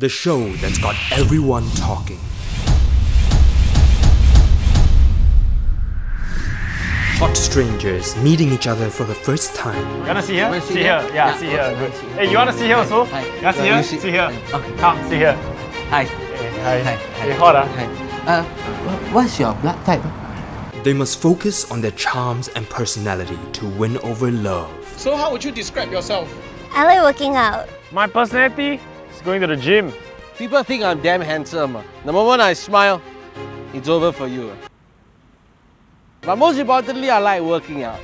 The show that's got everyone talking. Hot strangers meeting each other for the first time. You wanna see here? Wanna See see here. here? Yeah, Yeah, see okay, here. I Good. Hey, you wanna see here also? Hi. You wanna see here? see- See here. Okay. Come, see here. Hi. Hey, hi. Hi. Hey, hot ah. Hi. Uh, what's your blood type? They must focus on their charms and personality to win over love. So how would you describe yourself? I like working out. My personality is going to the gym. People think I'm damn handsome. The moment I smile, it's over for you. But most importantly, I like working out.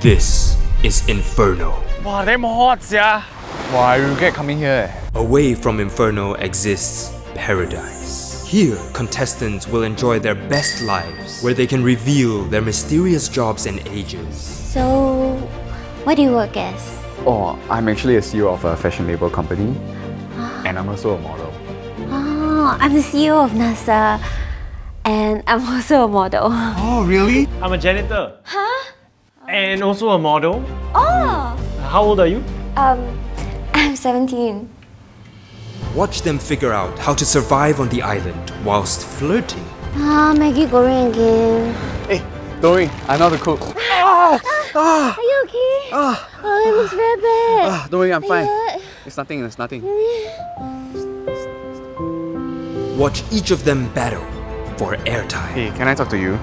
This is Inferno. Wow, damn hot, yeah. Wow, I regret coming here. Away from Inferno exists Paradise. Here, contestants will enjoy their best lives, where they can reveal their mysterious jobs and ages. So, what do you work as? Oh, I'm actually a CEO of a fashion label company. And I'm also a model. Oh, I'm the CEO of NASA. And I'm also a model. Oh, really? I'm a janitor. Huh? And also a model. Oh! How old are you? Um, I'm 17. Watch them figure out how to survive on the island whilst flirting. Ah, Maggi Goreng again. Hey, don't worry, I know how to cook. Are you okay? Ah, oh, it looks very bad. Ah, don't worry, I'm fine. Are you It's nothing, it's nothing. Watch each of them battle for airtime. Hey, can I talk to you?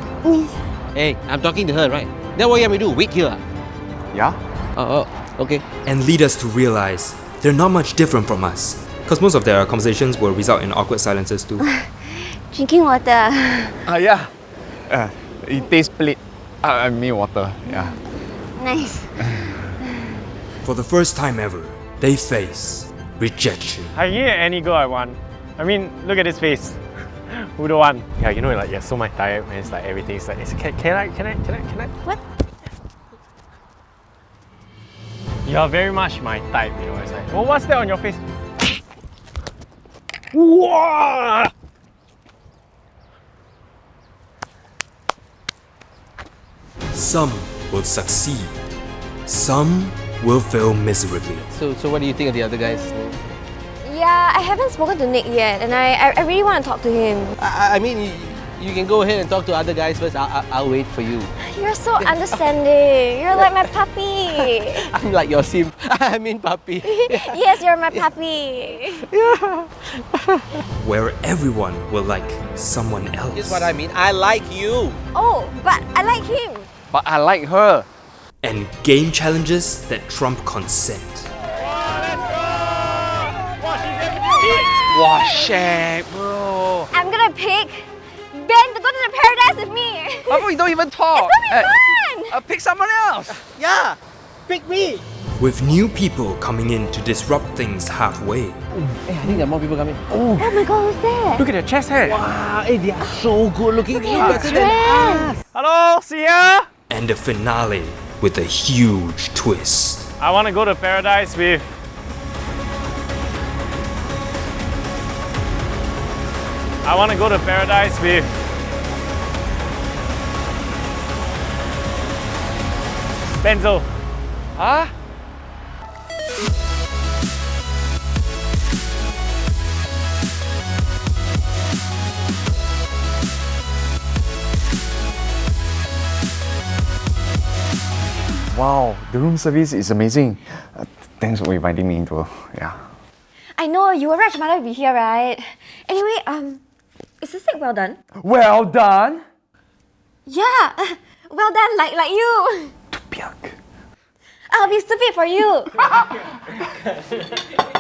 Hey, I'm talking to her, right? Then what you want me to do? Wait here? ah? Yeah? Oh, oh, okay. And lead us to realize they're not much different from us. Because most of their conversations will result in awkward silences too. Drinking water. Ah, yeah. Uh, it tastes split. Uh, I mean water, yeah. nice. For the first time ever, they face rejection. I can get any girl I want. I mean, look at this face. Who don't want? Yeah, you know, like you're so my type, and it's like everything's like, it's, can, can I, can I, can I, can I? What? You're very much my type, you know. It's like, well, what's that on your face? Whoa! Some will succeed, some will fail miserably. So, so what do you think of the other guys? Yeah, I haven't spoken to Nick yet, and I, I, I really want to talk to him. I, I- I mean, you, you can go ahead and talk to other guys first. I'll, I'll, I'll wait for you. You're so understanding. You're like my puppy. I'm like your sim. I mean, puppy. yes, you're my puppy. Yeah. Where everyone will like someone else. Is what I mean. I like you. Oh, but I like him. But I like her. And game challenges that trump consent. Wow, shit, bro. I'm gonna pick Ben to go to the paradise with me. How about you don't even talk? It's gonna be fun. uh, pick someone else. Yeah, pick me. With new people coming in to disrupt things halfway. Hey, I think there are more people coming. Oh my god, who's that? Look at their chest hair. Wow, hey, they are so good looking. Look at better his than dress. Hello, see ya. And the finale with a huge twist. I want to go to paradise with. I want to go to paradise with. Benzo. Huh? Wow, the room service is amazing. Uh, thanks for inviting me into. Yeah. I know you were Raj mother be here, right? Anyway, um, is this steak well done? Well done. Yeah, well done, like like you. Piak. I'll be stupid for you.